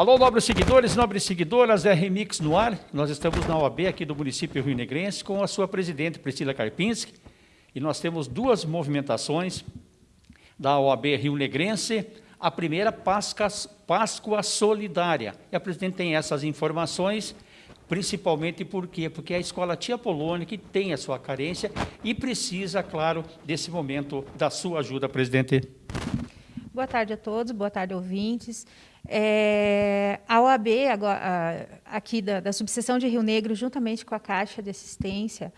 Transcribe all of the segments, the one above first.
Alô, nobres seguidores, nobres seguidoras, é Remix no ar. Nós estamos na OAB aqui do município Rio Negrense com a sua presidente, Priscila Karpinski, e nós temos duas movimentações da OAB Rio Negrense. A primeira, Páscoa Solidária. E a presidente tem essas informações, principalmente por quê? Porque é a escola Tia Polônia que tem a sua carência e precisa, claro, desse momento da sua ajuda, presidente. Boa tarde a todos, boa tarde, ouvintes. É, a OAB, agora, aqui da, da, subseção de Rio Negro, juntamente com a Caixa de Assistência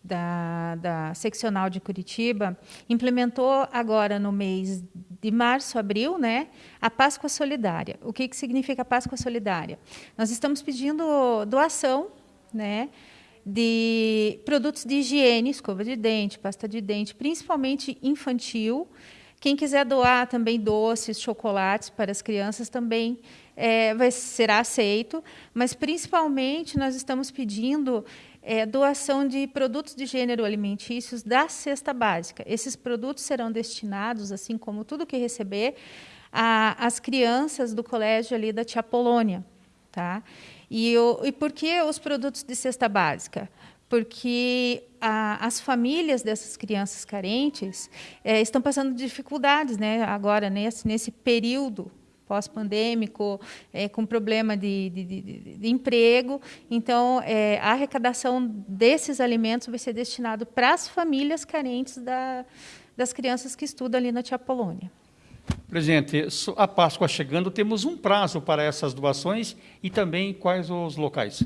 da, da seccional de Curitiba, implementou agora no mês de março, abril, né, a Páscoa Solidária. O que, que significa Páscoa Solidária? Nós estamos pedindo doação, né, de produtos de higiene, escova de dente, pasta de dente, principalmente infantil, quem quiser doar também doces, chocolates para as crianças também é, vai, será aceito, mas principalmente nós estamos pedindo é, doação de produtos de gênero alimentícios da cesta básica. Esses produtos serão destinados, assim como tudo que receber, às crianças do colégio ali da Tia Polônia. Tá? E, o, e por que os produtos de cesta básica? Porque a, as famílias dessas crianças carentes é, estão passando dificuldades né, agora, nesse, nesse período pós-pandêmico, é, com problema de, de, de, de emprego. Então, é, a arrecadação desses alimentos vai ser destinado para as famílias carentes da, das crianças que estudam ali na Tia Polônia. Presidente, a Páscoa chegando, temos um prazo para essas doações e também quais os locais?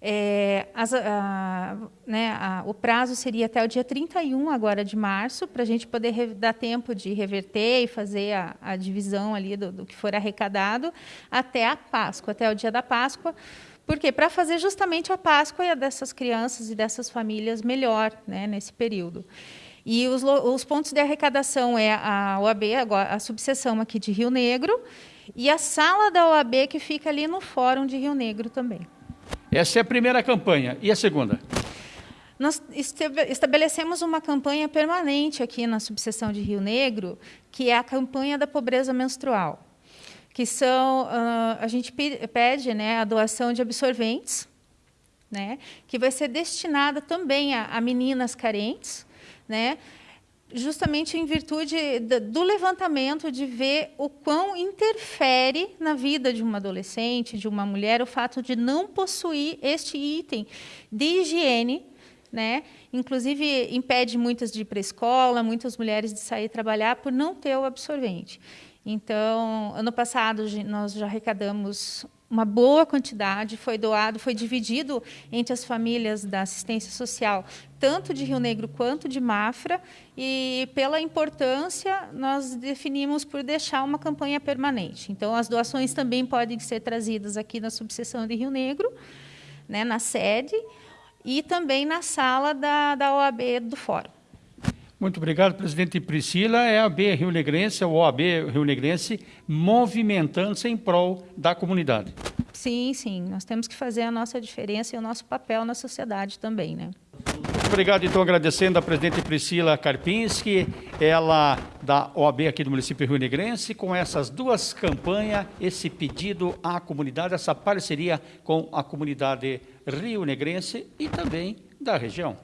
É, as, a, né, a, o prazo seria até o dia 31 agora de março, para a gente poder dar tempo de reverter e fazer a, a divisão ali do, do, que for arrecadado até a Páscoa, até o dia da Páscoa. Porque para fazer justamente a Páscoa dessas crianças e dessas famílias melhor né, nesse período. E os, os pontos de arrecadação é a OAB, a subseção aqui de Rio Negro, e a sala da OAB que fica ali no Fórum de Rio Negro também. Essa é a primeira campanha. E a segunda? Nós estabelecemos uma campanha permanente aqui na subseção de Rio Negro, que é a campanha da pobreza menstrual, que são uh, a gente pede né, a doação de absorventes, né, que vai ser destinada também a, a meninas carentes, né, justamente em virtude do levantamento de ver o quão interfere na vida de uma adolescente, de uma mulher, o fato de não possuir este item de higiene, né? Inclusive impede muitas de ir para a escola, muitas mulheres de sair trabalhar por não ter o absorvente. Então, ano passado nós já arrecadamos uma boa quantidade, foi doado, foi dividido entre as famílias da assistência social, tanto de Rio Negro quanto de Mafra, e pela importância, nós definimos por deixar uma campanha permanente. Então, as doações também podem ser trazidas aqui na subseção de Rio Negro, né, na sede, e também na sala da, da OAB do Fórum. Muito obrigado, presidente Priscila. É a AB Rio Negrense, o OAB Rio Negrense, movimentando-se em prol da comunidade. Sim, sim. Nós temos que fazer a nossa diferença e o nosso papel na sociedade também, né? Muito obrigado, então, agradecendo a presidente Priscila Karpinski, ela da OAB aqui do município Rio Negrense, com essas duas campanhas, esse pedido à comunidade, essa parceria com a comunidade rio negrense e também da região.